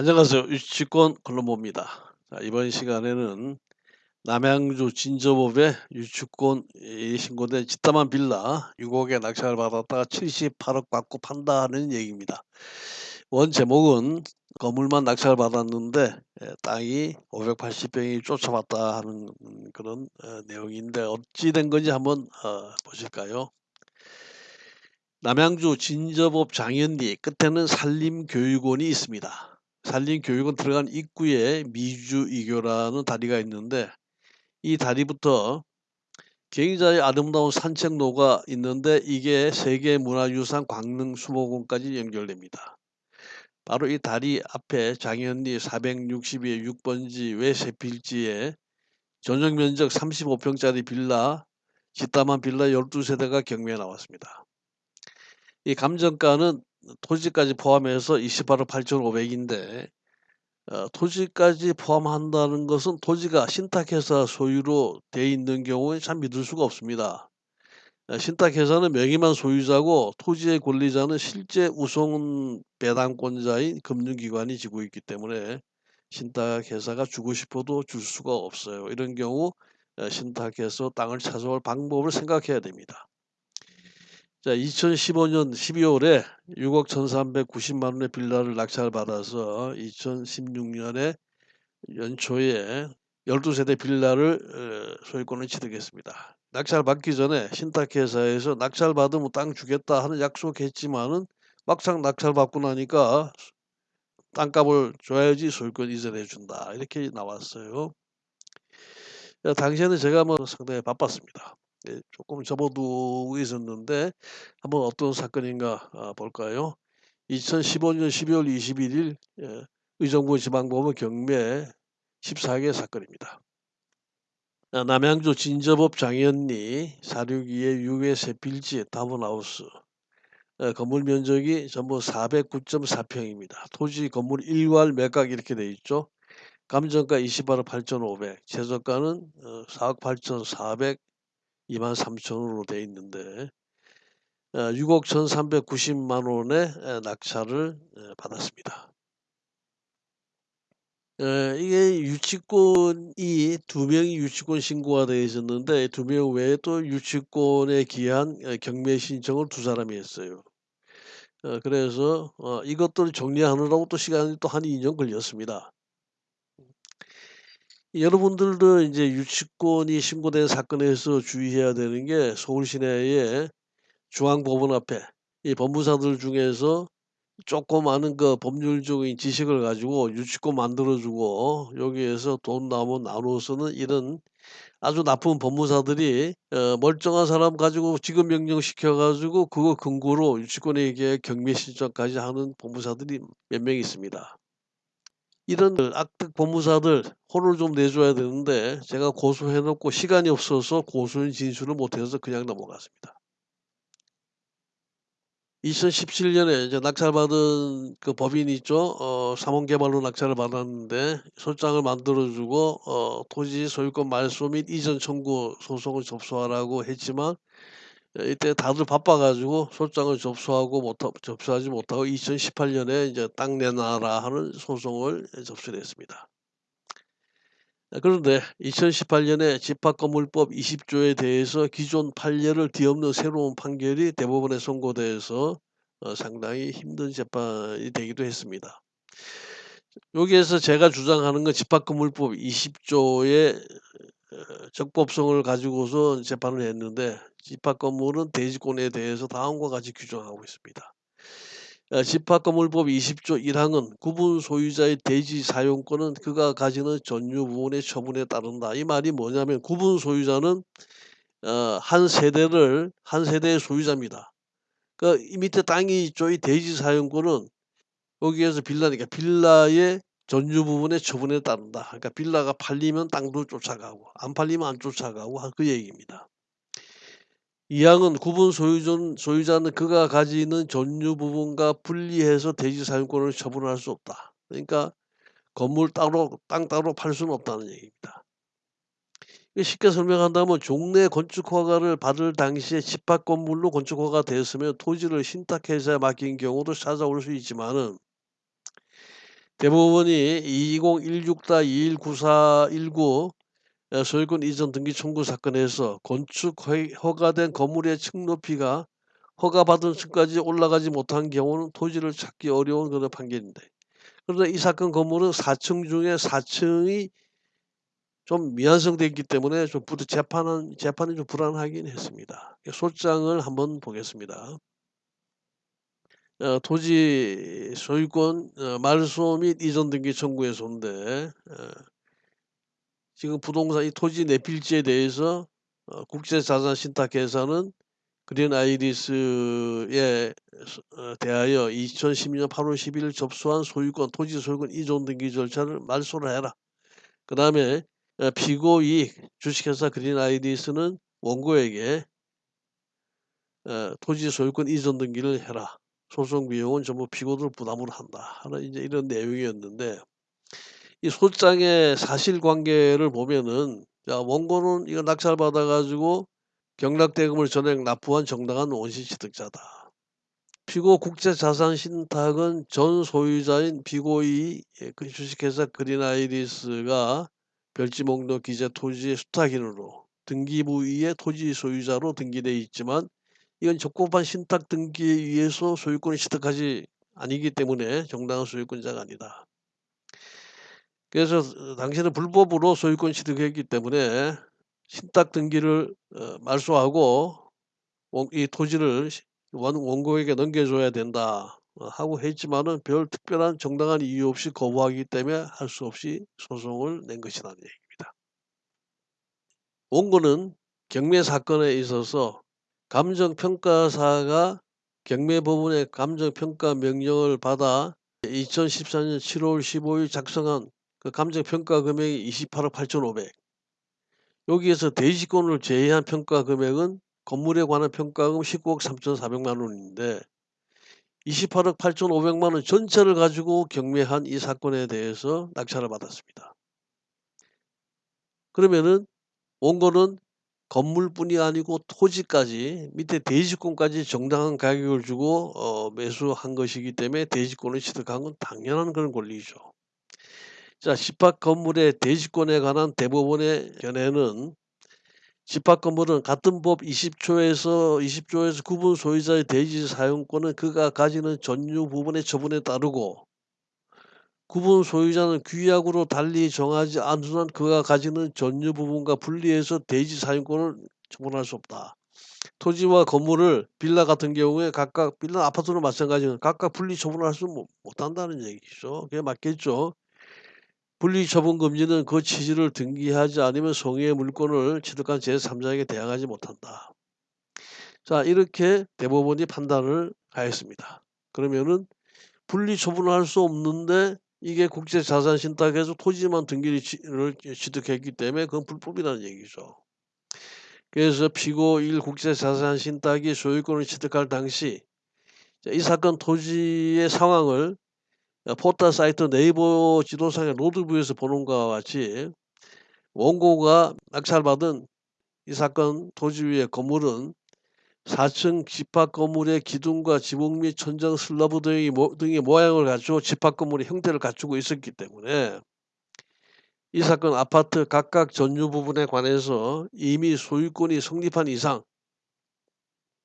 안녕하세요. 유치권. 자 이번 시간에는 남양주 진저법에 유치권이 신고된 짓담한 빌라 6억에 낙찰을 받았다가 78억 받고 판다는 얘기입니다. 원 제목은 건물만 낙찰을 받았는데 예, 땅이 580평이 쫓아왔다 하는 그런 어, 내용인데 어찌 된 건지 한번 어, 보실까요? 남양주 진저법 장현리 끝에는 산림교육원이 있습니다. 산림 교육원 들어간 입구에 미주이교라는 다리가 있는데 이 다리부터 굉장히 아름다운 산책로가 있는데 이게 세계문화유산 광릉수목원까지 연결됩니다. 바로 이 다리 앞에 장현리 462의 6번지 외세 필지에 전용 면적 35평짜리 빌라 짓담한 빌라 12세대가 경매에 나왔습니다. 이 감정가는 토지까지 포함해서 28억 8,500인데 어, 토지까지 포함한다는 것은 토지가 신탁회사 소유로 돼 있는 경우에 참 믿을 수가 없습니다. 어, 신탁회사는 명의만 소유자고 토지의 권리자는 실제 우송 배당권자인 금융기관이 지고 있기 때문에 신탁회사가 주고 싶어도 줄 수가 없어요. 이런 경우 어, 신탁해서 땅을 찾아올 방법을 생각해야 됩니다. 자, 2015년 12월에 6억 1,390만 원의 빌라를 낙찰 받아서 2016년에 연초에 12세대 빌라를 어, 소유권을 취득했습니다. 낙찰 받기 전에 신탁회사에서 낙찰 받으면 땅 주겠다 하는 약속했지만은 막상 낙찰 받고 나니까 땅값을 줘야지 소유권 이전해 준다 이렇게 나왔어요. 당시에는 제가 뭐 상당히 바빴습니다. 예, 조금 접어두고 있었는데 한번 어떤 사건인가 아, 볼까요? 2015년 12월 21일 예, 의정부 지방법원 경매 14개 사건입니다. 아, 남양주 진저법 장현리 462의 6회 세필지 타운하우스 어, 건물 면적이 전부 409.4평입니다. 토지 건물 일괄 매각 이렇게 돼 있죠. 감정가 28억 8,500, 최저가는 4억 8,400 2만 3천 원으로 돼 있는데 6억 어, 1,390만 원의 낙찰을 받았습니다. 이게 유치권이 두 명이 유치권 신고가 되어 있었는데 두 명 외에 또 유치권에 기한 경매 신청을 두 사람이 했어요. 어, 그래서 어, 이것들을 정리하느라고 또 시간이 또 한 2년 걸렸습니다. 여러분들도 이제 유치권이 신고된 사건에서 주의해야 되는 게 서울 시내의 중앙법원 앞에 이 법무사들 중에서 조금 아는 그 법률적인 지식을 가지고 유치권 만들어주고 여기에서 돈 나오면 나눠 쓰는 이런 아주 나쁜 법무사들이 어, 멀쩡한 사람 가지고 지금 명령 시켜가지고 그거 근거로 유치권에게 경매 신청까지 하는 법무사들이 몇 명 있습니다. 이런 악덕 법무사들 혼을 좀 내줘야 되는데 제가 고소해 놓고 시간이 없어서 고소인 진술을 못해서 그냥 넘어갔습니다. 2017년에 이제 낙찰받은 그 법인이 있죠. 어, 삼원개발로 낙찰을 받았는데 소장을 만들어주고 어, 토지 소유권 말소 및 이전 청구 소송을 접수하라고 했지만 이때 다들 바빠가지고 소장을 접수하고 못 접수하지 못하고 2018년에 이제 땅 내놔라 하는 소송을 접수를 했습니다. 그런데 2018년에 집합건물법 20조에 대해서 기존 판례를 뒤엎는 새로운 판결이 대법원에 선고돼서 어, 상당히 힘든 재판이 되기도 했습니다. 여기에서 제가 주장하는 건 집합건물법 20조의 어, 적법성을 가지고서 재판을 했는데 집합 건물은 대지권에 대해서 다음과 같이 규정하고 있습니다. 어, 집합건물법 20조 1항은 구분 소유자의 대지 사용권은 그가 가지는 전유 부분의 처분에 따른다. 이 말이 뭐냐면 구분 소유자는 어, 한 세대를 한 세대의 소유자입니다. 그이 밑에 땅이 있죠. 이 대지 사용권은 여기에서 빌라니까 빌라의 전유 부분의 처분에 따른다. 그러니까 빌라가 팔리면 땅도 쫓아가고 안 팔리면 안 쫓아가고 그 얘기입니다. 이항은 구분 소유전, 소유자는 그가 가지는 전유 부분과 분리해서 대지 사용권을 처분할 수 없다. 그러니까 건물 따로 땅 따로 팔 수는 없다는 얘기입니다. 쉽게 설명한다면 종래 건축 허가를 받을 당시에 집합 건물로 건축 허가 되었으면 토지를 신탁회사에 맡긴 경우도 찾아올 수 있지만은 대법원이 2016-219419어 소유권 이전 등기 청구 사건에서 건축 허 허가된 건물의 층 높이가 허가받은 층까지 올라가지 못한 경우는 토지를 찾기 어려운 그런 판결인데 그런데 이 사건 건물은 4층 중에 4층이 좀 미완성돼 있기 때문에 좀 재판은 재판이 좀 불안하긴 했습니다. 소장을 한번 보겠습니다. 어 토지 소유권 어 말소 및 이전 등기 청구에서인데 어 지금 부동산 이 토지 내필지에 대해서 어 국제자산 신탁 회사는 그린 아이리스에 어 대하여 2012년 8월 10일 접수한 소유권 토지 소유권 이전 등기 절차를 말소를 해라. 그 다음에 어 피고이 주식회사 그린 아이리스는 원고에게 어 토지 소유권 이전 등기를 해라. 소송 비용은 전부 피고들 부담으로 한다. 하는 이제 이런 내용이었는데 이 소장의 사실관계를 보면은 자 원고는 이거 낙찰받아 가지고 경락대금을 전액 납부한 정당한 원시 취득자다. 피고 국제자산신탁은 전 소유자인 피고의 예그 주식회사 그린 아이리스가 별지 목록 기재 토지의 수탁인으로 등기부위의 토지 소유자로 등기돼 있지만 이건 적법한 신탁 등기에 의해서 소유권을 취득하지 아니기 때문에 정당한 소유권자가 아니다. 그래서 어 당신은 불법으로 소유권 취득했기 때문에 신탁 등기를 어 말소하고 원이 토지를 원고에게 넘겨줘야 된다 어 하고 했지만은 별 특별한 정당한 이유 없이 거부하기 때문에 할 수 없이 소송을 낸 것이라는 얘기입니다. 원고는 경매 사건에 있어서 감정평가사가 경매법원의 감정평가 명령을 받아 2014년 7월 15일 작성한 그 감정평가 금액이 28억 8,500 여기에서 대지권을 제외한 평가 금액은 건물에 관한 평가금 19억 3,400만 원인데 28억 8,500만 원 전체를 가지고 경매한 이 사건에 대해서 낙찰을 받았습니다. 그러면은 원고는 건물뿐이 아니고 토지까지 밑에 대지권까지 정당한 가격을 주고 어 매수한 것이기 때문에 대지권을 취득한 건 당연한 그런 권리죠. 자 집합 건물의 대지권에 관한 대법원의 견해는 집합 건물은 같은 법 20조에서 20조에서 구분 소유자의 대지 사용권은 그가 가지는 전유 부분의 처분에 따르고 구분 소유자는 규약으로 달리 정하지 않은 한 그가 가지는 전유 부분과 분리해서 대지 사용권을 처분할 수 없다. 토지와 건물을 빌라 같은 경우에 각각 빌라 아파트도 마찬가지로 각각 분리 처분할 수못 못한다는 얘기죠. 그게 맞겠죠. 분리 처분 금지는 그 취지를 등기하지 않으면 성의의 물권을 취득한 제3자에게 대항하지 못한다. 자 이렇게 대법원이 판단을 하였습니다. 그러면은 분리 처분을 할수 없는데 이게 국제자산신탁에서 토지만 등기를 취득했기 때문에 그건 불법이라는 얘기죠. 그래서 피고 1 국제자산신탁이 소유권을 취득할 당시 이 사건 토지의 상황을 어 포털 사이트 네이버 지도상의 로드뷰에서 보는 것과 같이 원고가 낙찰받은 이 사건 토지 위의 건물은 4층 집합 건물의 기둥과 지붕 및 천장 슬래브 등의 모 등의 모양을 갖추고 집합 건물의 형태를 갖추고 있었기 때문에 이 사건 아파트 각각 전유 부분에 관해서 이미 소유권이 성립한 이상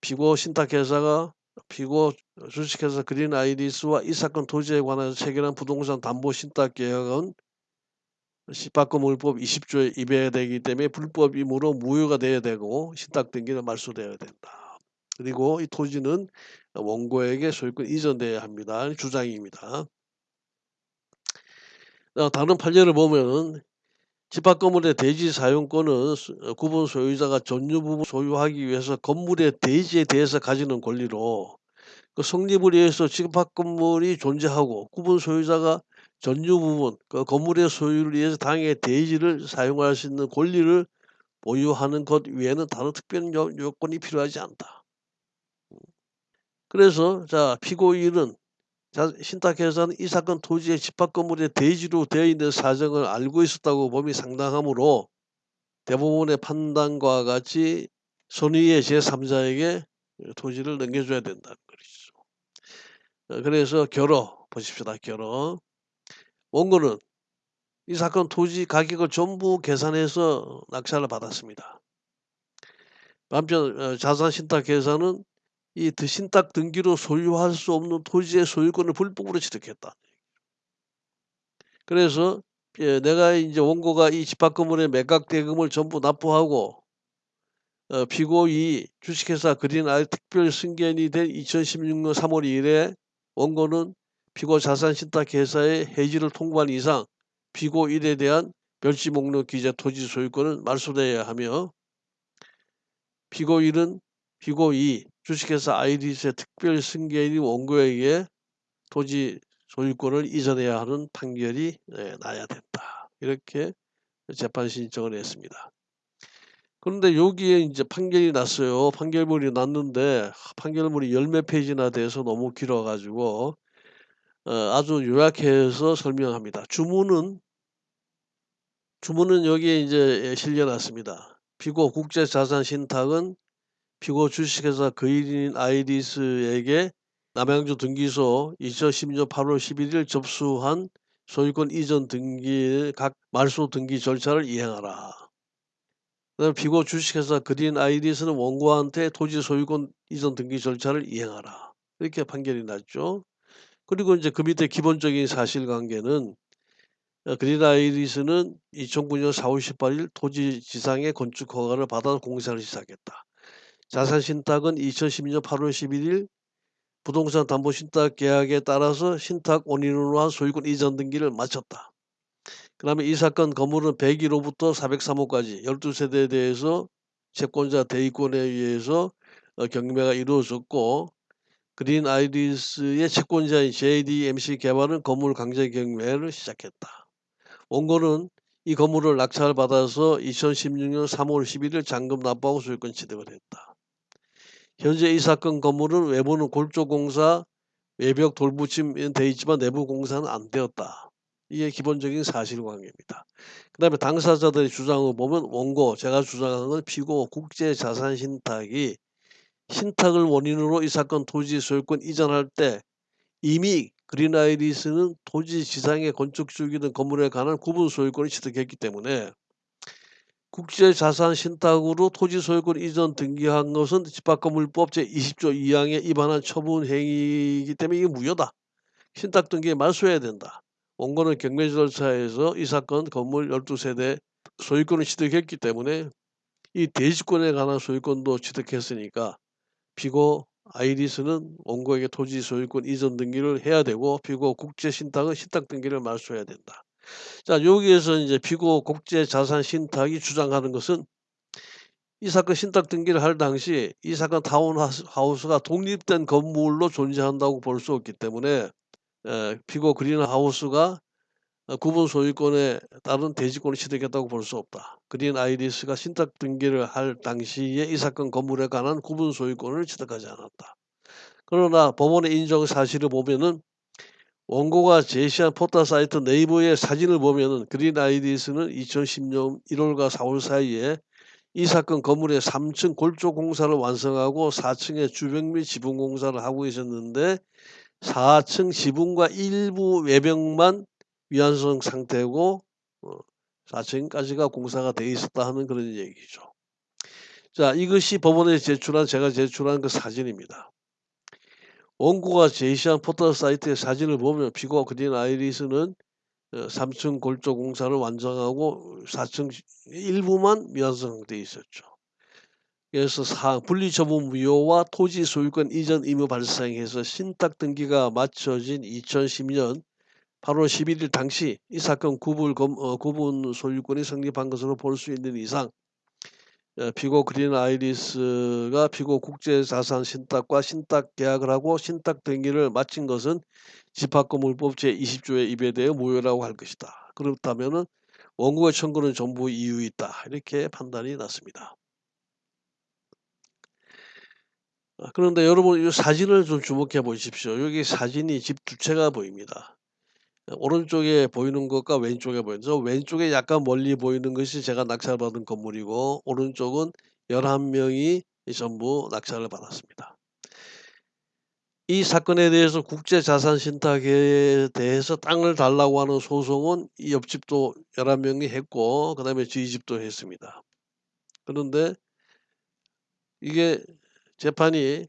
피고 신탁회사가 피고 주식회사 그린 아이리스와 이 사건 토지에 관해서 체결한 부동산 담보 신탁 계약은 집합건물법 20조에 위배가 되기 때문에 불법이므로 무효가 돼야 되고 신탁 등기는 말소되어야 된다. 그리고 이 토지는 원고에게 소유권 이전돼야 합니다. 주장입니다. 어 다른 판례를 보면은 집합 건물의 대지 사용권은 어 구분 소유자가 전유 부분 소유하기 위해서 건물의 대지에 대해서 가지는 권리로 그 성립을 위해서 집합 건물이 존재하고 구분 소유자가 전유 부분 그 건물의 소유를 위해서 당의 대지를 사용할 수 있는 권리를 보유하는 것 외에는 다른 특별한 요 요건이 필요하지 않다. 그래서 자 피고인은 자 신탁회사는 이 사건 토지의 집합 건물의 대지로 되어 있는 사정을 알고 있었다고 봄이 상당하므로 대법원의 판단과 같이 선의의 제3자에게 토지를 넘겨줘야 된다는 것이죠. 어 그래서 결어 보십시다. 결어. 원고는 이 사건 토지 가격을 전부 계산해서 낙찰을 받았습니다. 한편 어 자산신탁회사는 이 드 신탁 등기로 소유할 수 없는 토지의 소유권을 불법으로 취득했다. 그래서 예 내가 인제 원고가 이 집합 건물의 매각 대금을 전부 납부하고 어 피고이 주식회사 그린아이 특별 승계인이 된 2016년 3월 2일에 원고는 피고 자산 신탁 회사의 해지를 통보한 이상 피고 1에 대한 멸지 목록 기재 토지 소유권은 말소되어야 하며 피고 1은 피고 2 주식회사 아이리스의 특별 승계인이 원고에게 토지 소유권을 이전해야 하는 판결이 예 나야 된다. 이렇게 재판 신청을 했습니다. 그런데 여기에 인제 판결이 났어요. 판결문이 났는데 판결문이 열 몇 페이지나 돼서 너무 길어 가지고 어 아주 요약해서 설명합니다. 주문은 주문은 여기에 인제 예 실려 놨습니다. 피고 국제자산 신탁은 피고 주식회사 거일인 아이리스에게 남양주 등기소 2010년 8월 11일 접수한 소유권 이전 등기의 각 말소 등기 절차를 이행하라. 피고 주식회사 그린 아이리스는 원고한테 토지 소유권 이전 등기 절차를 이행하라. 이렇게 판결이 났죠. 그리고 인제 그 밑에 기본적인 사실관계는 어 그린 아이리스는 2009년 4월 18일 토지 지상의 건축 허가를 받아 공사를 시작했다. 자산신탁은 2012년 8월 11일 부동산 담보 신탁 계약에 따라서 신탁 원인으로 한 소유권 이전 등기를 마쳤다. 그 다음에 이 사건 건물은 101호부터 403호까지 12세대에 대해서 채권자 대위권에 의해서 어 경매가 이루어졌고 그린 아이리스의 채권자인 JDMC 개발은 건물 강제 경매를 시작했다. 원고는 이 건물을 낙찰받아서 2016년 3월 11일 잔금 납부하고 소유권 취득을 했다. 현재 이 사건 건물은 외부는 골조공사, 외벽 돌붙임 돼 있지만 내부 공사는 안 되었다. 이게 기본적인 사실관계입니다. 그 다음에 당사자들의 주장을 보면 원고 제가 주장하는 건 피고 국제자산 신탁이 신탁을 원인으로 이 사건 토지 소유권 이전할 때 이미 그린 아이리스는 토지 지상의 건축 주기든 건물에 관한 구분 소유권을 취득했기 때문에 국제자산 신탁으로 토지 소유권 이전 등기한 것은 집합건물법 제20조 2항에 위반한 처분 행위이기 때문에 이게 무효다. 신탁 등기에 말소해야 된다. 원고는 경매 절차에서 이 사건 건물 12세대 소유권을 취득했기 때문에 이 대지권에 관한 소유권도 취득했으니까 피고 아이리스는 원고에게 토지 소유권 이전 등기를 해야 되고 피고 국제 신탁은 신탁 등기를 말소해야 된다. 자 여기에서 인제 피고 국제 자산 신탁이 주장하는 것은 이 사건 신탁 등기를 할 당시 이 사건 타운하스 하우스가 독립된 건물로 존재한다고 볼 수 없기 때문에 에 피고 그린하우스가 어 구분 소유권에 따른 대지권을 취득했다고 볼 수 없다. 그린 아이리스가 신탁 등기를 할 당시에 이 사건 건물에 관한 구분 소유권을 취득하지 않았다. 그러나 법원의 인정 사실을 보면은 원고가 제시한 포털 사이트 네이버의 사진을 보면은 그린 아이리스는 2010년 1월과 4월 사이에 이 사건 건물의 3층 골조 공사를 완성하고 4층의 주변 및 지붕 공사를 하고 있었는데 4층 지붕과 일부 외벽만 미완성 상태고 어 4층까지가 공사가 돼 있었다 하는 그런 얘기죠. 자 이것이 법원에 제출한 제가 제출한 그 사진입니다. 원고가 제시한 포털 사이트의 사진을 보면 피고 그린 아이리스는 어 3층 골조 공사를 완성하고 4층 일부만 미완성 상태에 있었죠. 그래서 사 분리처분 무효와 토지 소유권 이전 의무 발생해서 신탁 등기가 마쳐진 2010년 8월 11일 당시 이 사건 구분 검어 구분 소유권이 성립한 것으로 볼 수 있는 이상 어 피고 그린 아이리스가 피고 국제자산 신탁과 신탁 계약을 하고 신탁 등기를 마친 것은 집합건물법 제20조에 위배되어 무효라고 할 것이다. 그렇다면은 원고의 청구는 전부 이유 있다. 이렇게 판단이 났습니다. 아 그런데 여러분 이 사진을 좀 주목해 보십시오. 여기 사진이 집 두 채가 보입니다. 어 오른쪽에 보이는 것과 왼쪽에 보이는 저 왼쪽에 약간 멀리 보이는 것이 제가 낙찰받은 건물이고 오른쪽은 11 명이 전부 낙찰을 받았습니다. 이 사건에 대해서 국제자산신탁에 대해서 땅을 달라고 하는 소송은 이 옆집도 11 명이 했고 그 다음에 저희 집도 했습니다. 그런데 이게 재판이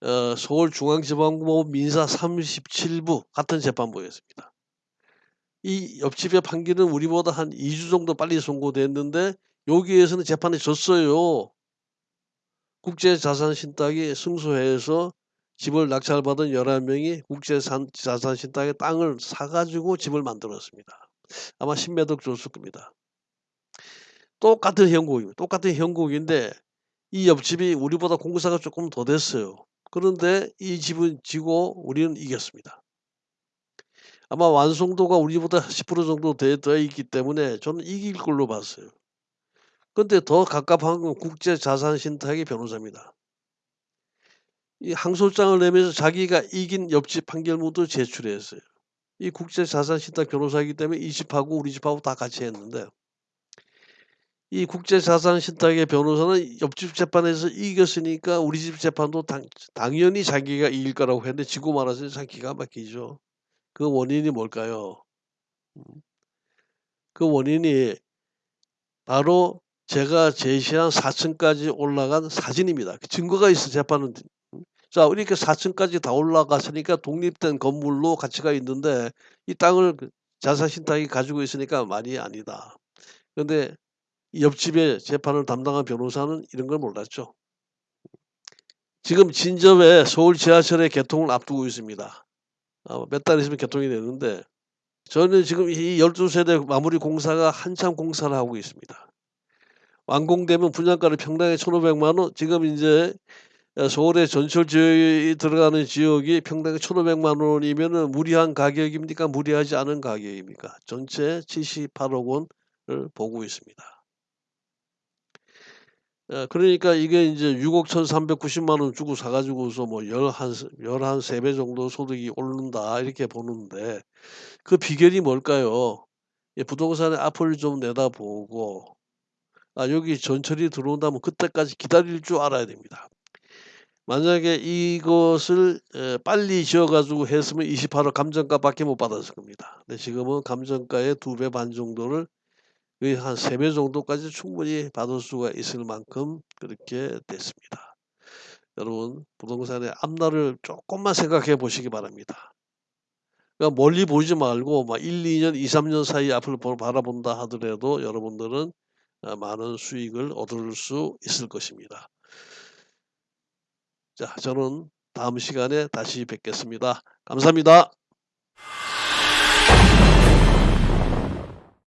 어 서울중앙지방법원 민사 37부 같은 재판부였습니다. 이 옆집의 판결은 우리보다 한 2주 정도 빨리 선고됐는데 여기에서는 재판이 졌어요. 국제자산신탁이 승소해서 집을 낙찰받은 11 명이 국제산 자산신탁의 땅을 사 가지고 집을 만들었습니다. 아마 10 몇억 줬을 겁니다. 똑같은 형국입니다. 똑같은 형국인데 이 옆집이 우리보다 공사가 쪼끔 더 됐어요. 그런데 이 집은 지고 우리는 이겼습니다. 아마 완성도가 우리보다 10% 정도 돼돼 있기 때문에 저는 이길 걸로 봤어요. 근데 더 갑갑한 건 국제자산신탁의 변호사입니다. 이 항소장을 내면서 자기가 이긴 옆집 판결문도 제출했어요. 이 국제자산신탁 변호사이기 때문에 이 집하고 우리 집하고 다 같이 했는데 이 국제자산신탁의 변호사는 옆집 재판에서 이겼으니까 우리 집 재판도 당 당연히 자기가 이길 거라고 했는데 지고 말아서 참 기가 막히죠. 그 원인이 뭘까요? 음. 그 원인이 바로 제가 제시한 4 층까지 올라간 사진입니다. 그 증거가 있어 재판은 음. 자 이렇게 4 층까지 다 올라갔으니까 독립된 건물로 가치가 있는데 이 땅을 그 자산신탁이 가지고 있으니까 말이 아니다. 그런데 옆집에 재판을 담당한 변호사는 이런 걸 몰랐죠. 지금 진접에 서울 지하철의 개통을 앞두고 있습니다. 어몇달 있으면 개통이 되는데 저는 지금 이 12세대 마무리 공사가 한참 공사를 하고 있습니다. 완공되면 분양가를 평당에 1,500만 원 지금 인제 어 서울의 전철 지역이 들어가는 지역이 평당에 1,500만 원이면은 무리한 가격입니까? 무리하지 않은 가격입니까? 전체 78억 원을 보고 있습니다. 예 그러니까 이게 인제 6억 1,390만 원 주고 사 가지고서 뭐열한스열한3배 정도 소득이 오른다 이렇게 보는데 그 비결이 뭘까요? 이 부동산의 앞을 좀 내다보고 아 여기 전철이 들어온다면 그때까지 기다릴 줄 알아야 됩니다. 만약에 이것을 에 빨리 지어 가지고 했으면 28억 감정가밖에 못 받았을 겁니다. 근데 지금은 감정가의 2배반 정도를 거의 한 3배 정도까지 충분히 받을 수가 있을 만큼 그렇게 됐습니다. 여러분 부동산의 앞날을 쪼끔만 생각해 보시기 바랍니다. 그러니까 멀리 보지 말고 막 1-2 년, 2-3년 사이 앞을 보 바라본다 하더라도 여러분들은 어 많은 수익을 얻을 수 있을 것입니다. 자 저는 다음 시간에 다시 뵙겠습니다. 감사합니다.